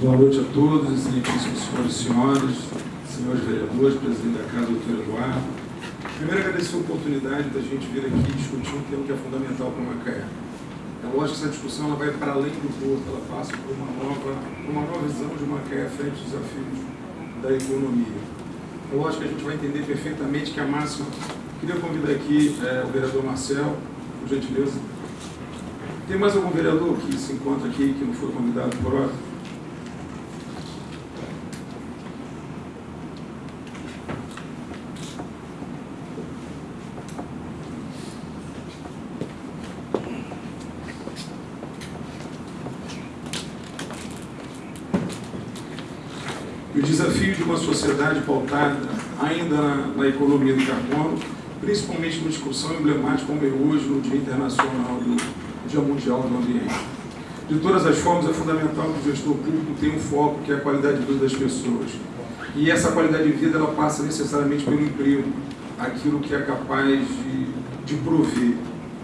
Boa noite a todos, excelentíssimos senhores e senhoras, senhores vereadores, presidente da Casa, doutor Eduardo. Primeiro, agradecer a oportunidade da gente vir aqui discutir um tema que é fundamental para Macaé. É lógico que essa discussão ela vai para além do porto, ela passa por uma nova, uma nova visão de Macaé frente aos desafios da economia. É lógico que a gente vai entender perfeitamente que a máxima... Queria convidar aqui é, o vereador Marcel, por gentileza. Tem mais algum vereador que se encontra aqui que não foi convidado por hora? o desafio de uma sociedade pautada ainda na, na, economia do carbono, principalmente numa discussão emblemática como é hoje, no Dia Internacional do Dia Mundial do Ambiente. De todas as formas, é fundamental que o gestor público tenha um foco que é a qualidade de vida das pessoas. E essa qualidade de vida ela passa necessariamente pelo emprego, aquilo que é capaz de, de prover,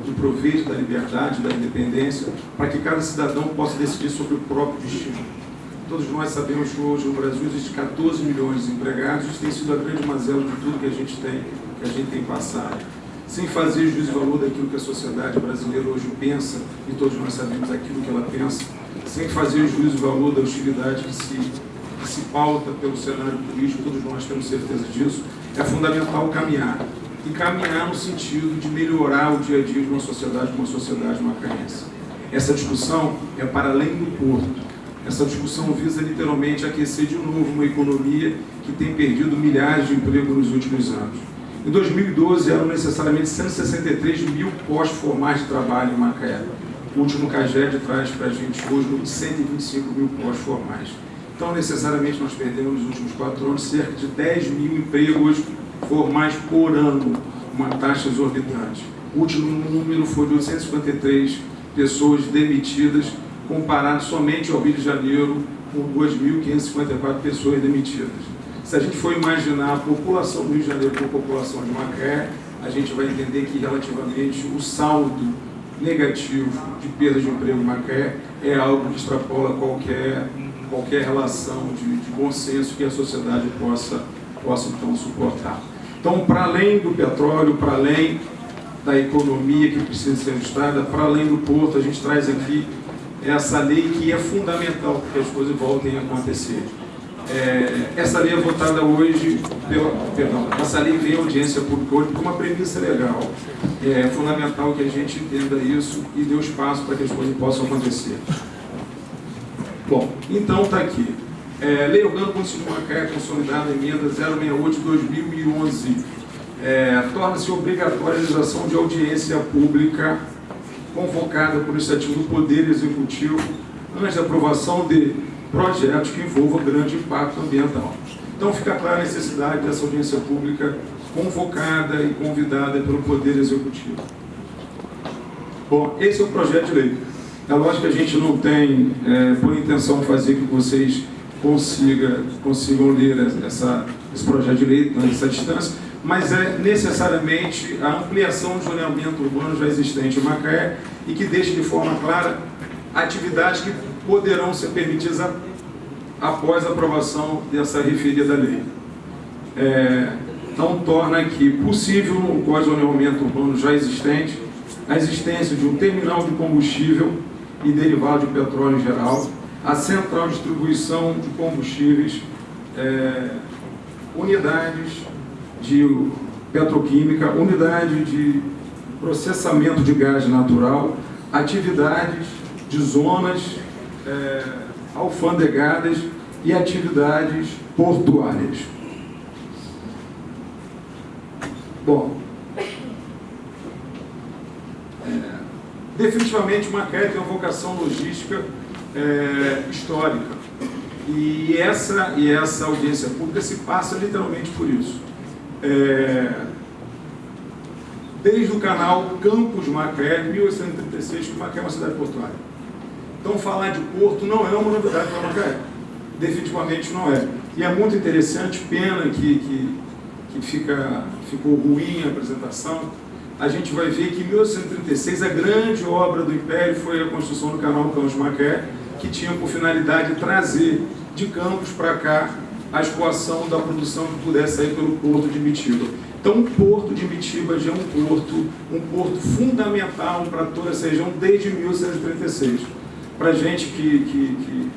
de prover da liberdade, da independência, para que cada cidadão possa decidir sobre o próprio destino. Todos nós sabemos que hoje no Brasil existem 14 milhões de empregados, isso tem sido a grande mazela de tudo que a gente tem, que a gente tem passado. Sem fazer juízo de valor daquilo que a sociedade brasileira hoje pensa, e todos nós sabemos aquilo que ela pensa, sem fazer juízo de valor da hostilidade que se, que se pauta pelo cenário político, todos nós temos certeza disso, é fundamental caminhar. E caminhar no sentido de melhorar o dia a dia de uma sociedade, de uma sociedade macaense. Essa discussão é para além do porto, essa discussão visa literalmente aquecer de novo uma economia que tem perdido milhares de empregos nos últimos anos. Em 2012, eram necessariamente 163 mil postos formais de trabalho em Macaé. O último CAGED traz para a gente hoje 125 mil postos formais. Então, necessariamente, nós perdemos nos últimos quatro anos cerca de 10 mil empregos formais por ano, uma taxa exorbitante. O último número foi de 853 pessoas demitidas comparado somente ao Rio de Janeiro, com 2.554 pessoas demitidas. Se a gente for imaginar a população do Rio de Janeiro com a população de Macaé, a gente vai entender que relativamente o saldo negativo de perda de emprego em Macaé é algo que extrapola qualquer, qualquer relação de, de bom senso que a sociedade possa, possa então suportar. Então, para além do petróleo, para além da economia que precisa ser ajustada, para além do porto, a gente traz aqui essa lei que é fundamental para que as coisas voltem a acontecer. É, essa lei é votada hoje, pela, perdão, essa lei vem à audiência pública hoje por uma premissa legal. É fundamental que a gente entenda isso e dê espaço para que as coisas possam acontecer. Bom, então está aqui. É, lei Orgânica Constitucional Macaé Consolidada, emenda 068 de 2011. É, Torna-se obrigatória a realização de audiência pública convocada por iniciativa do Poder Executivo antes da aprovação de projetos que envolvam grande impacto ambiental. Então fica clara a necessidade dessa audiência pública convocada e convidada pelo Poder Executivo. Bom, esse é o projeto de lei. É lógico que a gente não tem é, por intenção fazer que vocês consiga, consigam ler essa, esse projeto de lei nessa distância, mas é necessariamente a ampliação do zoneamento urbano já existente em Macaé e que deixe de forma clara atividades que poderão ser permitidas após a aprovação dessa referida lei. É, então, torna aqui possível, no Código de Zoneamento Urbano já existente, a existência de um terminal de combustível e derivado de petróleo em geral, a central de distribuição de combustíveis, é, unidades de petroquímica, unidade de processamento de gás natural, atividades de zonas é, alfandegadas e atividades portuárias. Bom, é, definitivamente Macaé tem uma vocação logística é, histórica. E essa, e essa audiência pública se passa literalmente por isso é, desde o canal Campos Macaé, 1836, que Macaé é uma cidade portuária. Então falar de porto não é uma novidade para Macaé, definitivamente não é. E é muito interessante, pena que, que, que fica, ficou ruim a apresentação, a gente vai ver que em 1836 a grande obra do Império foi a construção do canal Campos Macaé, que que tinha por finalidade trazer de Campos para cá a escoação da produção que pudesse sair pelo porto de Mitiba. Então, o porto de Mitiba já é um porto, um porto fundamental para toda essa região desde 1836. Para gente que, que, que,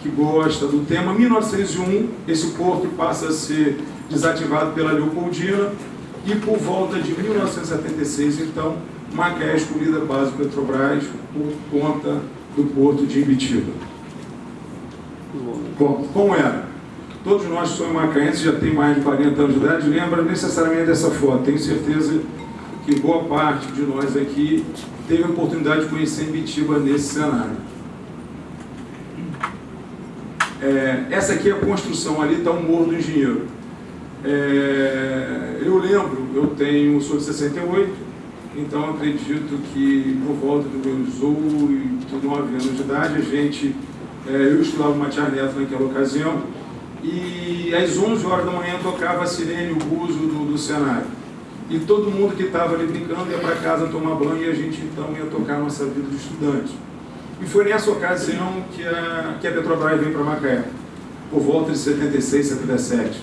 que gosta do tema, 1901, esse porto passa a ser desativado pela Leopoldina e por volta de 1976, então, Macaé é escolhida base Petrobras por conta do porto de Imbitiba. Bom, como era? Todos nós que somos macaenses, já tem mais de 40 anos de idade, lembra necessariamente dessa foto. Tenho certeza que boa parte de nós aqui teve a oportunidade de conhecer Imbitiba nesse cenário. É, essa aqui é a construção, ali está o Morro do Engenheiro. É, eu lembro, eu tenho, sou de 68, então acredito que por volta dos meus 8, 9 anos de idade, a gente, é, eu estudava uma tia Neto naquela ocasião, e às 11 horas da manhã tocava a sirene, o buzo do, do cenário. E todo mundo que estava ali brincando ia para casa tomar banho e a gente então ia tocar a nossa vida de estudante. E foi nessa ocasião que a, que a Petrobras veio para Macaé, por volta de 76, 77.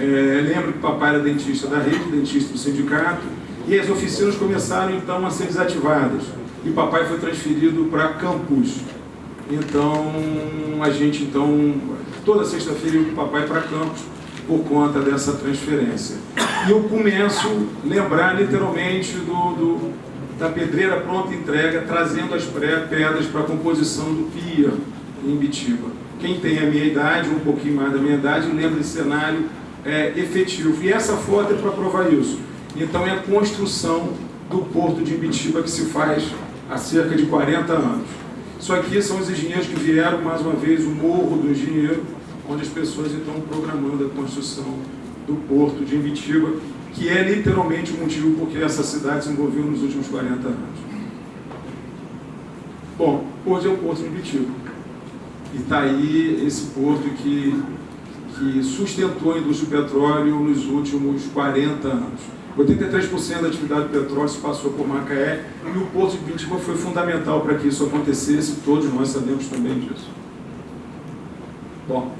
É, lembro que papai era dentista da rede, dentista do sindicato, e as oficinas começaram então a ser desativadas. E papai foi transferido para Campus. Então, a gente então, toda sexta-feira o papai para Campus por conta dessa transferência. E eu começo a lembrar literalmente do, do da pedreira pronta entrega, trazendo as pedras para a composição do pia em Bitiba. Quem tem a minha idade, um pouquinho mais da minha idade, lembra desse cenário é, efetivo. E essa foto é para provar isso. Então é a construção do porto de Ibitiba que se faz há cerca de 40 anos. Isso aqui são os engenheiros que vieram, mais uma vez, o Morro do Engenheiro, onde as pessoas estão programando a construção do porto de Ibitiba, que é literalmente o motivo por que essa cidade se envolveu nos últimos 40 anos. Bom, hoje é o porto de Ibitiba. E está aí esse porto que, que sustentou a indústria do petróleo nos últimos 40 anos. 83% da atividade do petróleo se passou por Macaé e o Porto de Pintiba foi fundamental para que isso acontecesse, todos nós sabemos também disso. Bom,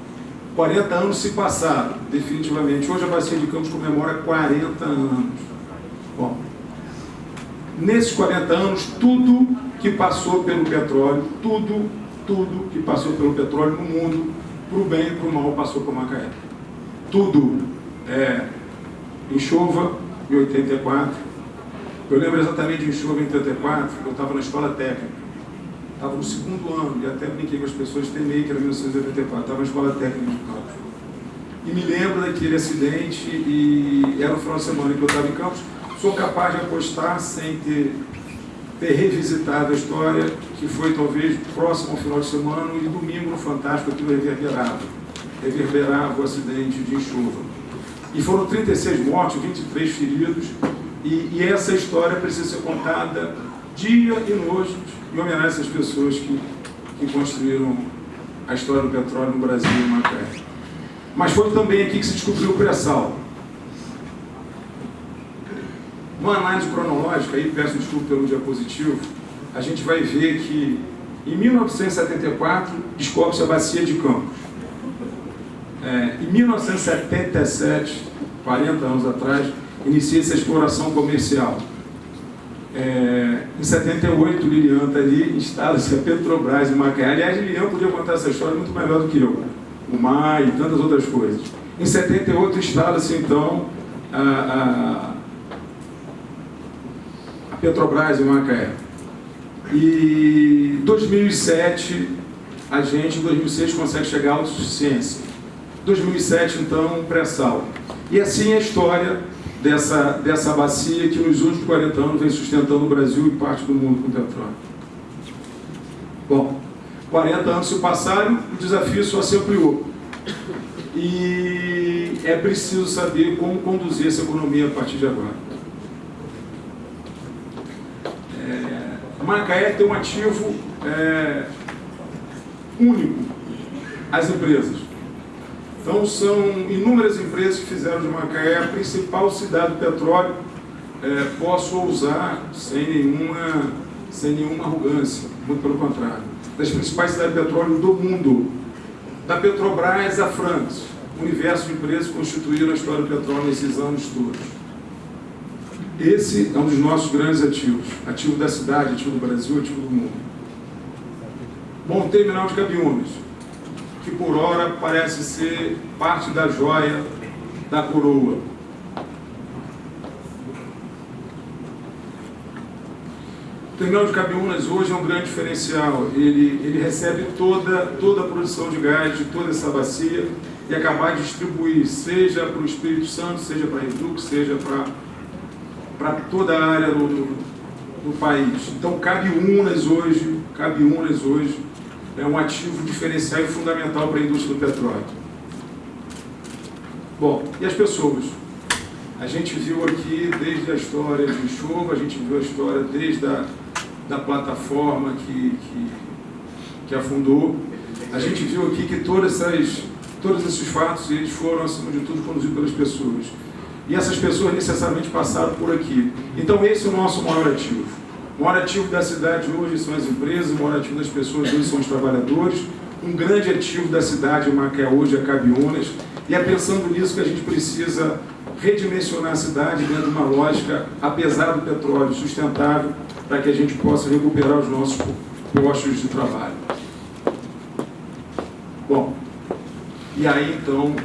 40 anos se passaram, definitivamente. Hoje a Bacia de Campos comemora 40 anos. Bom, nesses 40 anos, tudo que passou pelo petróleo, tudo, tudo que passou pelo petróleo no mundo, para o bem e para o mal, passou por Macaé. Tudo. É, enxova, em 84. Eu lembro exatamente de enxuva em 84, eu estava na escola técnica. Estava no segundo ano, e até brinquei com as pessoas, temei que era 1984, estava na escola técnica de Campos. E me lembro daquele acidente, e era no final de semana que eu estava em Campos. Sou capaz de apostar, sem ter, ter revisitado a história, que foi talvez próximo ao final de semana, e domingo no Fantástico aquilo reverberava. Reverberava o acidente de enxuva. E foram 36 mortos, 23 feridos, e, e essa história precisa ser contada dia e noite em homenagem a essas pessoas que, que construíram a história do petróleo no Brasil e em Macaé. Mas foi também aqui que se descobriu o pré-sal. Uma análise cronológica, aí peço desculpa pelo diapositivo, a gente vai ver que em 1974 descobre-se a bacia de Campos. É, em 1977, 40 anos atrás, inicia-se a exploração comercial. É, em 78, Lilian está ali, instala-se a Petrobras em Macaé. Aliás, Lilian podia contar essa história muito melhor do que eu. O mar e tantas outras coisas. Em 78, instala-se então a, a, a Petrobras em Macaé. E 2007, a gente em 2006 consegue chegar à autossuficiência. 2007, então, pré-sal. E assim é a história dessa, dessa bacia que nos últimos 40 anos vem sustentando o Brasil e parte do mundo com petróleo. Bom, 40 anos se passaram, o desafio só se ampliou. E é preciso saber como conduzir essa economia a partir de agora. É, Macaé tem um ativo é, único, as empresas. Então são inúmeras empresas que fizeram de Macaé a principal cidade do petróleo, é, posso usar sem nenhuma, sem nenhuma arrogância, muito pelo contrário. das principais cidades de petróleo do mundo. Da Petrobras à France, universo de empresas que constituíram a história do petróleo nesses anos todos. Esse é um dos nossos grandes ativos, ativo da cidade, ativo do Brasil, ativo do mundo. Bom, terminal de Cabiúnas, que por hora parece ser parte da joia da coroa. O terminal de Cabiúnas hoje é um grande diferencial. Ele, ele recebe toda, toda a produção de gás de toda essa bacia e acabar de distribuir, seja para o Espírito Santo, seja para Redux, seja para toda a área do, do, do país. Então, Cabiúnas hoje, Cabiúnas hoje é um ativo diferencial e fundamental para a indústria do petróleo. Bom, e as pessoas? A gente viu aqui desde a história de Enxova, a gente viu a história desde a da plataforma que, que, que afundou. A gente viu aqui que todas essas, todos esses fatos eles foram, acima de tudo, conduzidos pelas pessoas. E essas pessoas necessariamente passaram por aqui. Então esse é o nosso maior ativo. O maior ativo da cidade hoje são as empresas, o maior ativo das pessoas hoje são os trabalhadores. Um grande ativo da cidade, que é hoje, é Cabiúnas. E é pensando nisso que a gente precisa redimensionar a cidade dentro de uma lógica, apesar do petróleo, sustentável, para que a gente possa recuperar os nossos postos de trabalho. Bom, e aí então,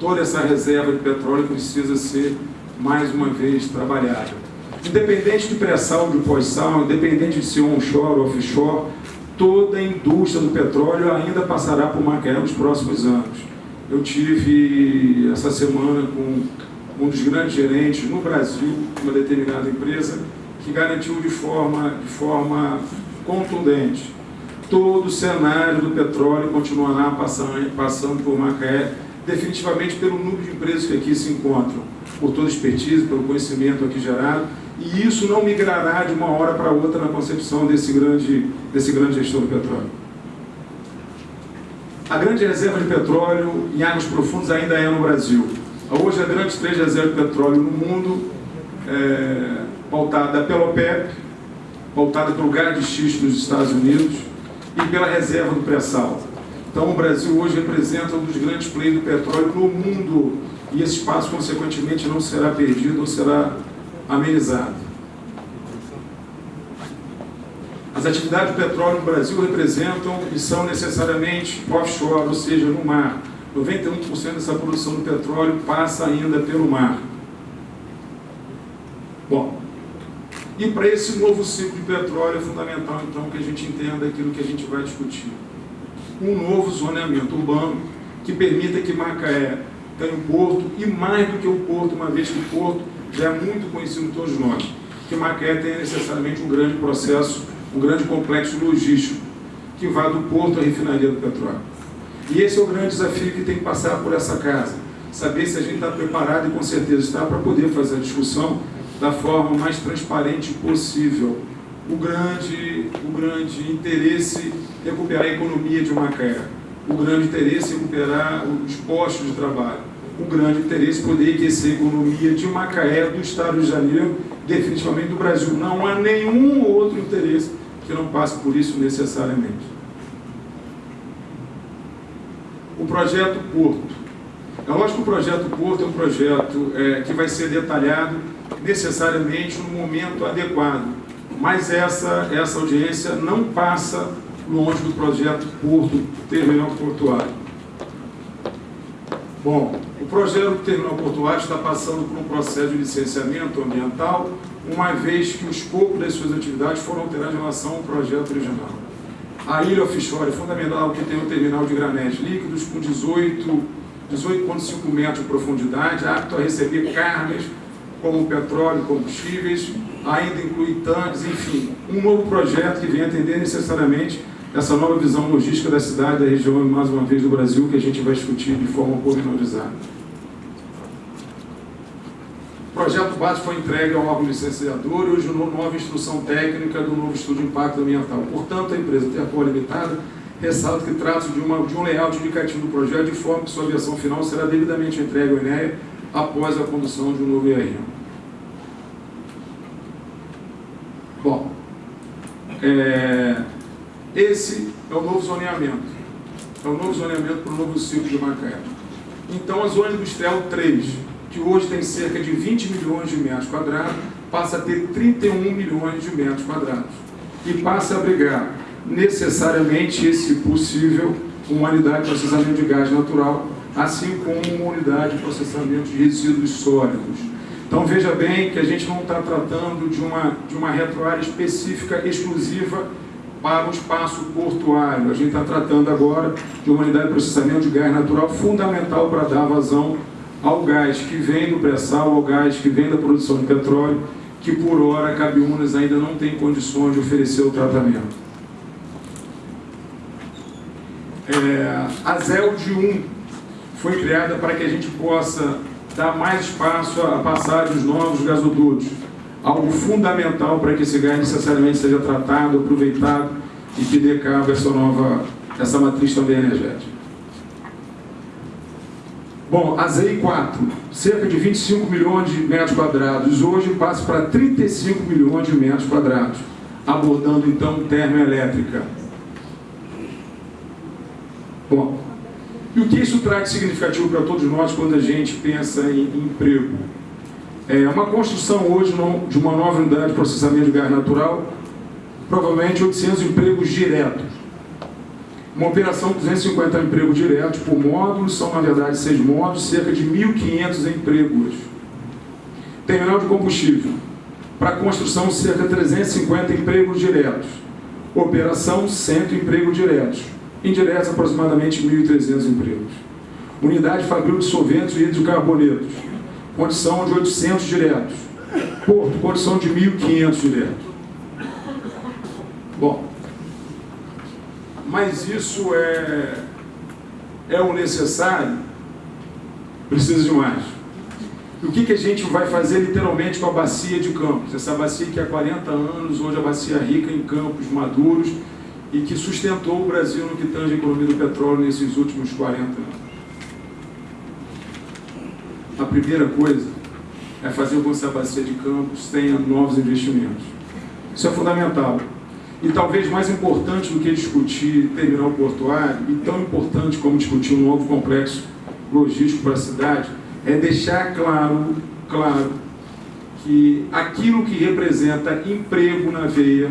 toda essa reserva de petróleo precisa ser mais uma vez trabalhada. Independente de pré-sal, de pós-sal, independente de ser onshore ou offshore, toda a indústria do petróleo ainda passará por Macaé nos próximos anos. Eu tive essa semana com um dos grandes gerentes no Brasil, uma determinada empresa, que garantiu de forma, de forma contundente. Todo o cenário do petróleo continuará passando, passando por Macaé, definitivamente pelo número de empresas que aqui se encontram, por toda a expertise, pelo conhecimento aqui gerado, e isso não migrará de uma hora para outra na concepção desse grande, desse grande gestor do petróleo. A grande reserva de petróleo em águas profundas ainda é no Brasil. Hoje, a grande três reservas de petróleo no mundo é, pautada pela OPEP, pautada pelo gás de xisto nos Estados Unidos e pela reserva do pré-sal. Então, o Brasil hoje representa um dos grandes players do petróleo no mundo e esse espaço, consequentemente, não será perdido ou será amenizado. As atividades do petróleo no Brasil representam e são necessariamente offshore, ou seja, no mar. 91% dessa produção do petróleo passa ainda pelo mar. Bom, e para esse novo ciclo de petróleo é fundamental, então, que a gente entenda aquilo que a gente vai discutir. Um novo zoneamento urbano que permita que Macaé tenha um porto, e mais do que um porto, uma vez que o porto já é muito conhecido por todos nós, que Macaé tenha necessariamente um grande processo, um grande complexo logístico, que vá do porto à refinaria do petróleo. E esse é o grande desafio que tem que passar por essa casa. Saber se a gente está preparado, e com certeza está, para poder fazer a discussão da forma mais transparente possível. O grande, o grande interesse recuperar a economia de Macaé. O grande interesse recuperar os postos de trabalho. O grande interesse poder aquecer a economia de Macaé, do Estado do de Janeiro, definitivamente do Brasil. Não há nenhum outro interesse que não passe por isso necessariamente. O projeto Porto. É lógico que o projeto Porto é um projeto é, que vai ser detalhado necessariamente no momento adequado. Mas essa, essa audiência não passa longe do projeto Porto, Terminal Portuário. Bom, o projeto do Terminal Portuário está passando por um processo de licenciamento ambiental, uma vez que o escopo das suas atividades foram alterados em relação ao projeto original. A ilha offshore é fundamental que tem um terminal de granéis líquidos com 18,5 18 metros de profundidade, apto a receber cargas como petróleo, combustíveis, ainda inclui tanques, enfim, um novo projeto que vem atender necessariamente essa nova visão logística da cidade, da região e mais uma vez do Brasil, que a gente vai discutir de forma pormenorizada. O projeto base foi entregue ao órgão licenciador e hoje nova instrução técnica do novo estudo de impacto ambiental. Portanto, a empresa Terpol Limitada ressalta que trata de, uma, de um layout indicativo do projeto de forma que sua versão final será devidamente entregue ao INEA após a condução de um novo IAM. Bom, é, Esse é o novo zoneamento. É o novo zoneamento para o novo ciclo de Macaé. Então, a zona industrial 3, que hoje tem cerca de 20 milhões de metros quadrados, passa a ter 31 milhões de metros quadrados. E passa a abrigar necessariamente esse possível uma unidade de processamento de gás natural, assim como uma unidade de processamento de resíduos sólidos. Então veja bem que a gente não está tratando de uma, de uma retroárea específica, exclusiva para o espaço portuário. A gente está tratando agora de uma unidade de processamento de gás natural fundamental para dar vazão ao gás que vem do pré-sal, ao gás que vem da produção de petróleo, que por hora a Cabiúnas ainda não tem condições de oferecer o tratamento. É, a ZELD 1 foi criada para que a gente possa dar mais espaço à passagem dos novos gasodutos, algo fundamental para que esse gás necessariamente seja tratado, aproveitado e que dê cabo essa nova, essa matriz também energética. Bom, a ZEI 4, cerca de 25 milhões de metros quadrados, hoje passa para 35 milhões de metros quadrados, abordando então termoelétrica. Bom, e o que isso traz de significativo para todos nós quando a gente pensa em emprego? É uma construção hoje de uma nova unidade de processamento de gás natural, provavelmente 800 empregos diretos. Uma operação de 250 empregos diretos por módulo, são na verdade seis módulos, cerca de 1.500 empregos. Terminal de combustível, para construção cerca de 350 empregos diretos. Operação 100 empregos diretos indiretos aproximadamente 1.300 empregos. Unidade fabril de solventes e hidrocarbonetos, condição de 800 diretos. Porto, condição de 1.500 diretos. Bom, mas isso é, é o necessário? Precisa de mais. E o que, que a gente vai fazer literalmente com a bacia de Campos? Essa bacia que há 40 anos, hoje a bacia rica em campos maduros, e que sustentou o Brasil no que tange a economia do petróleo nesses últimos 40 anos. A primeira coisa é fazer com que essa bacia de campos tenha novos investimentos. Isso é fundamental. E talvez mais importante do que discutir terminal portuário, e tão importante como discutir um novo complexo logístico para a cidade, é deixar claro, claro que aquilo que representa emprego na veia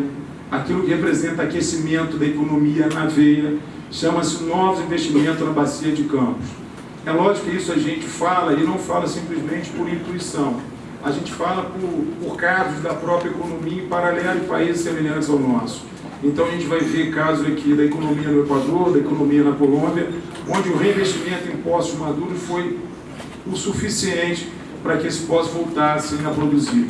aquilo que representa aquecimento da economia na veia, chama-se novos investimentos na bacia de Campos. É lógico que isso a gente fala e não fala simplesmente por intuição. A gente fala por, por casos da própria economia em paralelo de países semelhantes ao nosso. Então a gente vai ver casos aqui da economia no Equador, da economia na Colômbia, onde o reinvestimento em postos maduros foi o suficiente para que esses postos voltassem a produzir.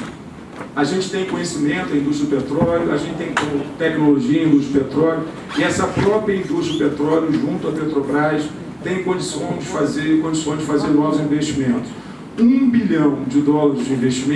A gente tem conhecimento da indústria do petróleo, a gente tem tecnologia em indústria do petróleo, e essa própria indústria do petróleo, junto à Petrobras, tem condições de fazer, condições de fazer novos investimentos. Um bilhão de dólares de investimento